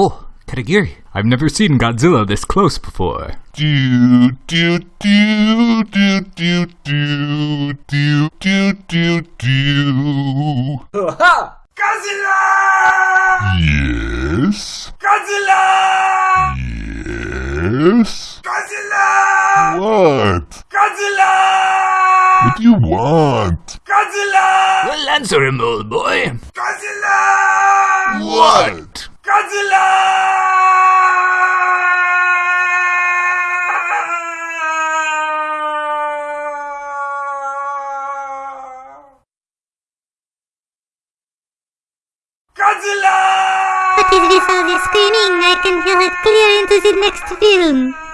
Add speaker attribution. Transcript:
Speaker 1: Oh, Katagiri, I've never seen Godzilla this close before.
Speaker 2: Do do do do do do do do do do.
Speaker 3: Godzilla!
Speaker 2: Yes.
Speaker 3: Godzilla!
Speaker 2: Yes.
Speaker 3: Godzilla!
Speaker 2: What?
Speaker 3: Godzilla!
Speaker 2: What do you want?
Speaker 3: Godzilla!
Speaker 1: Well, answer him, old boy.
Speaker 3: Godzilla!
Speaker 2: What?
Speaker 3: Godzilla! Godzilla!
Speaker 4: What is this all this screaming? I can hear it clear into the next film.